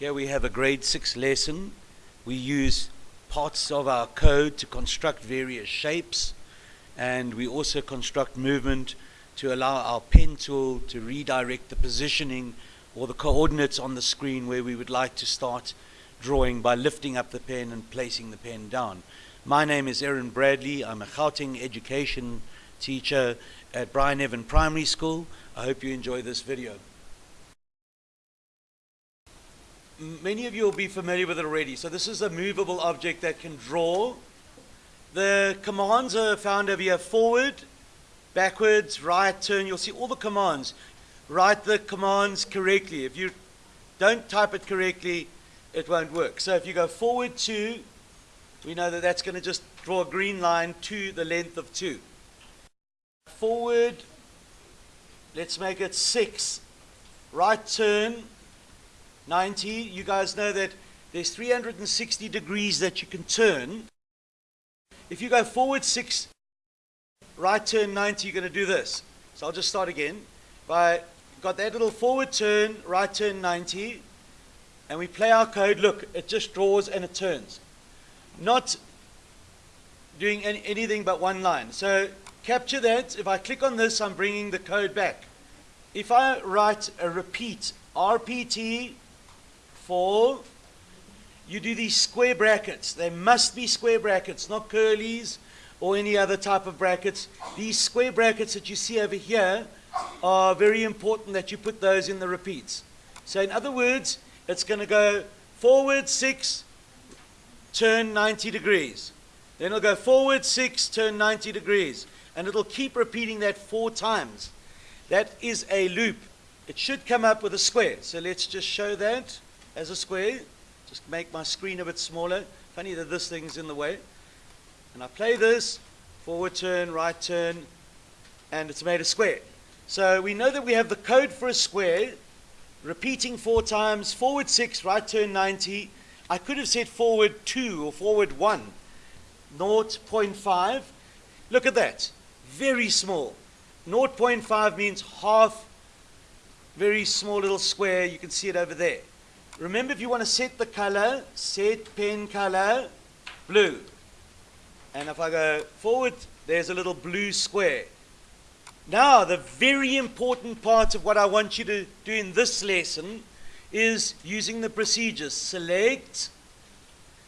Here we have a grade 6 lesson. We use parts of our code to construct various shapes and we also construct movement to allow our pen tool to redirect the positioning or the coordinates on the screen where we would like to start drawing by lifting up the pen and placing the pen down. My name is Aaron Bradley. I'm a Gauteng education teacher at Brian Evan Primary School. I hope you enjoy this video. Many of you will be familiar with it already. So this is a movable object that can draw. The commands are found over here, forward, backwards, right, turn. You'll see all the commands. Write the commands correctly. If you don't type it correctly, it won't work. So if you go forward two, we know that that's going to just draw a green line to the length of two. Forward, let's make it six. Right turn, 90. You guys know that there's 360 degrees that you can turn. If you go forward 6, right turn 90, you're going to do this. So I'll just start again. By got that little forward turn, right turn 90, and we play our code. Look, it just draws and it turns. Not doing any, anything but one line. So capture that. If I click on this, I'm bringing the code back. If I write a repeat, RPT four, you do these square brackets. They must be square brackets, not curlies or any other type of brackets. These square brackets that you see over here are very important that you put those in the repeats. So in other words, it's going to go forward 6, turn 90 degrees. Then it'll go forward 6, turn 90 degrees. And it'll keep repeating that four times. That is a loop. It should come up with a square. So let's just show that as a square. Just make my screen a bit smaller. Funny that this thing's in the way. And I play this, forward turn, right turn, and it's made a square. So we know that we have the code for a square, repeating four times, forward six, right turn 90. I could have said forward two or forward one, 0.5. Look at that, very small. 0.5 means half, very small little square. You can see it over there. Remember, if you want to set the color, set pen color blue. And if I go forward, there's a little blue square. Now, the very important part of what I want you to do in this lesson is using the procedures. Select,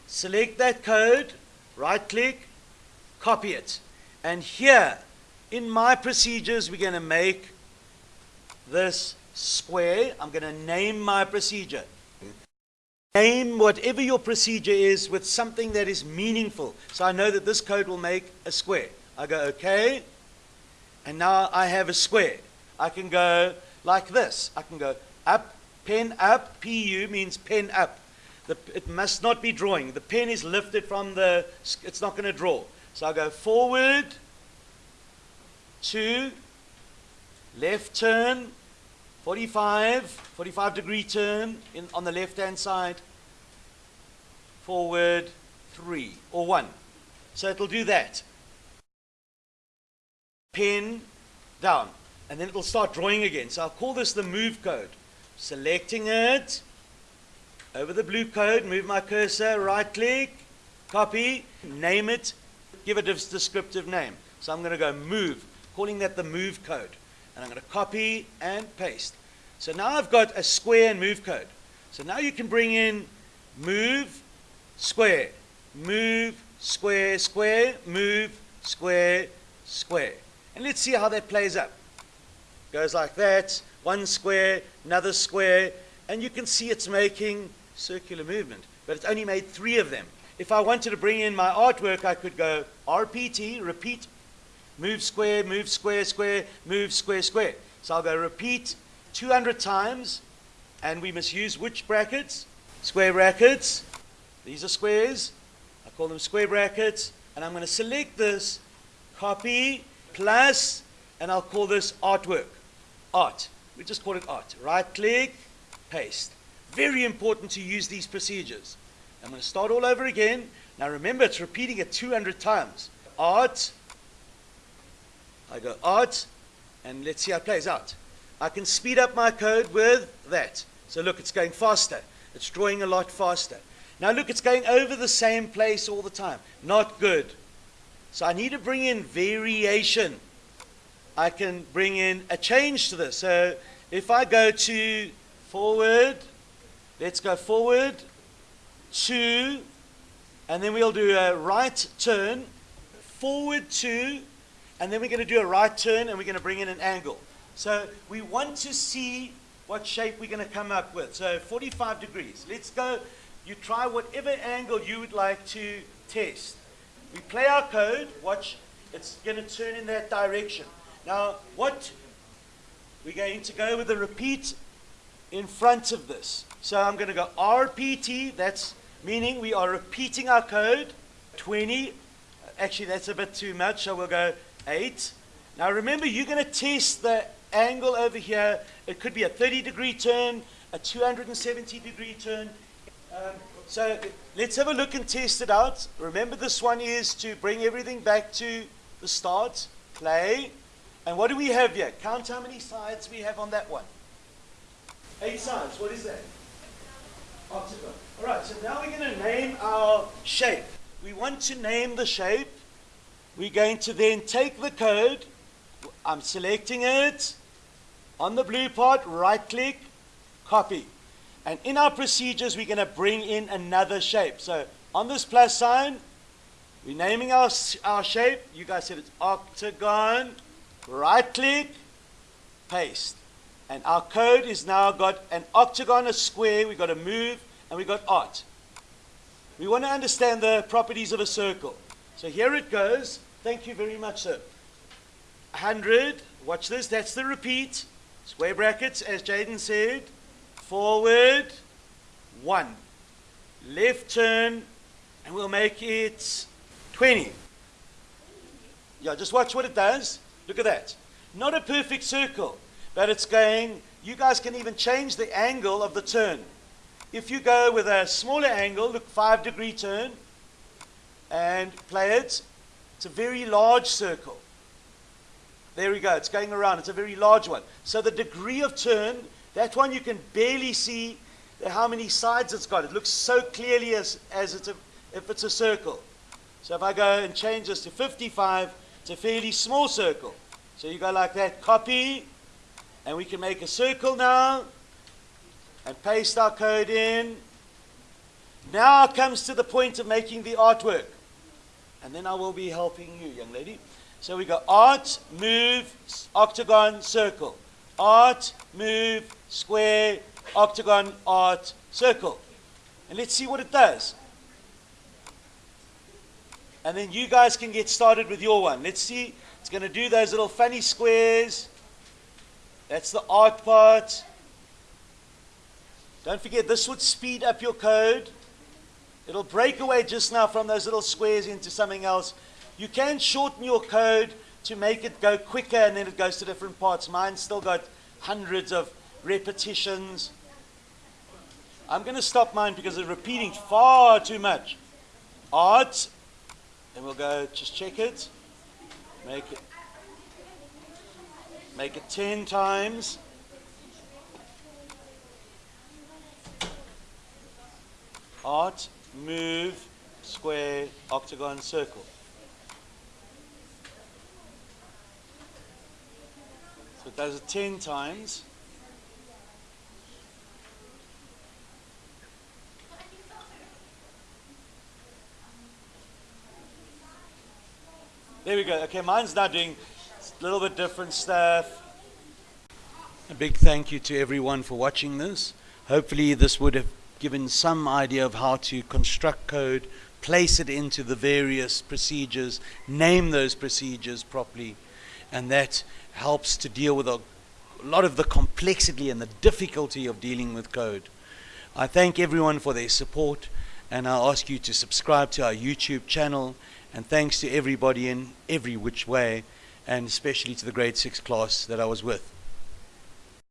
select that code, right click, copy it. And here, in my procedures, we're going to make this square. I'm going to name my procedure. Name whatever your procedure is with something that is meaningful. So I know that this code will make a square. I go, okay. And now I have a square. I can go like this. I can go up, pen up. PU means pen up. The, it must not be drawing. The pen is lifted from the, it's not going to draw. So I go forward, two, left turn, 45, 45 degree turn in, on the left hand side, forward, three, or one. So it'll do that. Pen down, and then it'll start drawing again. So I'll call this the move code. Selecting it, over the blue code, move my cursor, right click, copy, name it, give it a descriptive name. So I'm going to go move, calling that the move code and I'm going to copy and paste. So now I've got a square and move code. So now you can bring in move, square, move, square, square, move, square, square. And let's see how that plays up. Goes like that, one square, another square, and you can see it's making circular movement. But it's only made three of them. If I wanted to bring in my artwork, I could go RPT, repeat Move square, move square, square, move square, square. So I'll go repeat 200 times, and we must use which brackets? Square brackets. These are squares. I call them square brackets. And I'm going to select this, copy, plus, and I'll call this artwork. Art. We just call it art. Right click, paste. Very important to use these procedures. I'm going to start all over again. Now remember, it's repeating it 200 times. Art, I go art, and let's see how it plays out. I can speed up my code with that. So look, it's going faster. It's drawing a lot faster. Now look, it's going over the same place all the time. Not good. So I need to bring in variation. I can bring in a change to this. So if I go to forward, let's go forward, two, and then we'll do a right turn, forward two, and then we're going to do a right turn and we're going to bring in an angle. So we want to see what shape we're going to come up with. So 45 degrees. Let's go. You try whatever angle you would like to test. We play our code. Watch. It's going to turn in that direction. Now, what we're going to go with a repeat in front of this. So I'm going to go RPT. That's meaning we are repeating our code. 20. Actually, that's a bit too much. So we'll go 8. Now remember, you're going to test the angle over here. It could be a 30 degree turn, a 270 degree turn. Um, so let's have a look and test it out. Remember, this one is to bring everything back to the start. Play. And what do we have here? Count how many sides we have on that one. Eight sides. What is that? Octagon. All right, so now we're going to name our shape. We want to name the shape. We're going to then take the code. I'm selecting it. On the blue part, right click, copy. And in our procedures, we're going to bring in another shape. So on this plus sign, we're naming our, our shape. You guys said it's octagon. Right click, paste. And our code is now got an octagon, a square, we've got a move, and we've got art. We want to understand the properties of a circle. So here it goes. Thank you very much, sir. 100, watch this, that's the repeat. Square brackets, as Jaden said. Forward, 1. Left turn, and we'll make it 20. Yeah, just watch what it does. Look at that. Not a perfect circle, but it's going, you guys can even change the angle of the turn. If you go with a smaller angle, look, 5 degree turn, and play it, it's a very large circle. There we go. It's going around. It's a very large one. So the degree of turn, that one you can barely see how many sides it's got. It looks so clearly as, as it's a, if it's a circle. So if I go and change this to 55, it's a fairly small circle. So you go like that, copy, and we can make a circle now, and paste our code in. Now comes to the point of making the artwork. And then I will be helping you, young lady. So we go art, move, octagon, circle. Art, move, square, octagon, art, circle. And let's see what it does. And then you guys can get started with your one. Let's see. It's going to do those little funny squares. That's the art part. Don't forget, this would speed up your code. It'll break away just now from those little squares into something else. You can shorten your code to make it go quicker and then it goes to different parts. Mine's still got hundreds of repetitions. I'm going to stop mine because it's repeating far too much. Art, and we'll go just check it. Make it make it 10 times. Art, move, square, octagon, circle. So it does it 10 times. There we go. Okay, mine's now doing a little bit different stuff. A big thank you to everyone for watching this. Hopefully this would have given some idea of how to construct code, place it into the various procedures, name those procedures properly, and that helps to deal with a lot of the complexity and the difficulty of dealing with code. I thank everyone for their support and I ask you to subscribe to our YouTube channel and thanks to everybody in every which way and especially to the grade 6 class that I was with.